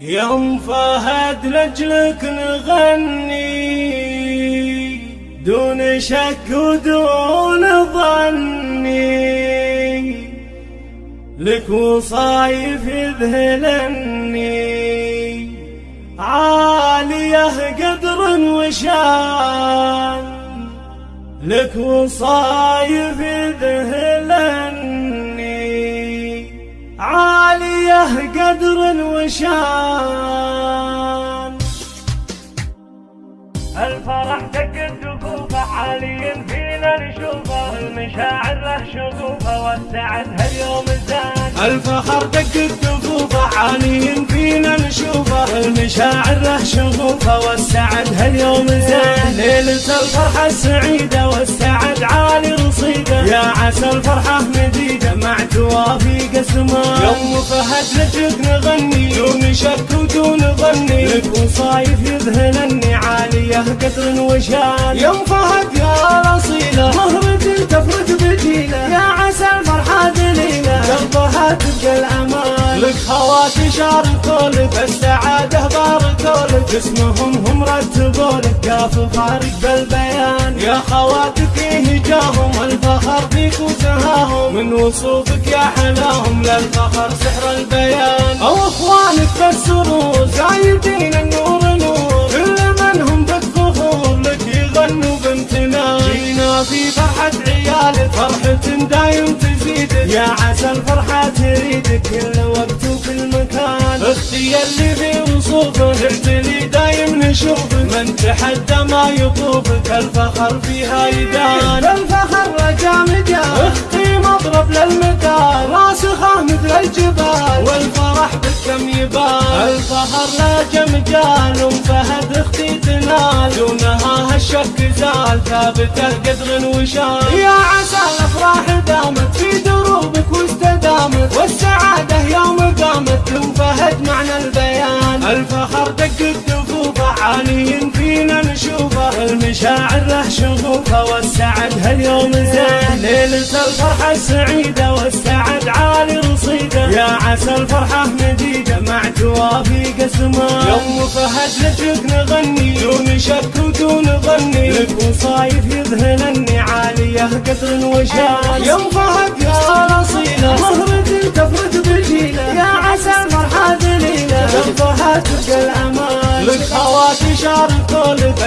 يوم فهد لجلك نغني دون شك ودون ظني. لك وصايف يذهلني. عالية قدر وشان. لك وصايف يذهلني. عالية قدر وشان الفرح دق الدقوفة عالي فينا نشوفه المشاعر له شغوفة والسعد هاليوم الزان. الفخر دق الدفوفة عالي فينا نشوفه المشاعر له شغوفة والسعد هاليوم زين ليلة الفرحة السعيدة يا عسى الفرحة مديدة مع توافيق السماء يوم فهد لجك نغني دون شك ودون ظني. لك وصايف يذهلني عالية قدر وشان يوم فهد يا رصيلة مهرة تفرج بجيلة يا عسى الفرحة دليلة قلبها تبقى الأمان لك خواتي شاركوا لك السعادة باركوا لك اسمهم هم رتبوا لك قاف فارق بالبيان. يا خواتك هجاهم الفخر فيك وسهاهم من وصوفك يا حلاهم للفخر سحر البيان. أو أخوانك بالسرور زايدين النور نور. كل من هم بالفخور لك يغنوا بامتنان. جينا في فرحة عيالك فرحة دايم تزيدك. يا عسى الفرحة تريدك كل وقت وكل مكان. أختي اللي في وصوفك اعتلي نشوفك من تحدى ما يطوفك الفخر فيها يدان الفخر رجا مجال أختي مضرب للمثال راسخة مثل الجبال. والفرح بالكم يبان الفخر لا جمجال ام فهد أختي تنال. دونها هالشك زال. ثابته قدر وشان يا عسى الأفراح دامت في دروبك واستدامت. هاليوم زين ليلة الفرحة السعيدة والسعد عالي رصيدة. يا عسى الفرحة مديدة مع توافيق السماء يوم فهد لجك نغني دون شك ودون ظني. لك وصايف يذهلني عالية قدر وشان يوم فهد يا رصيله مهرة تفرد بجيلة. يا عسى الفرحة دليله قلبها تبقى الأمان. لك خواتي شاركوا لك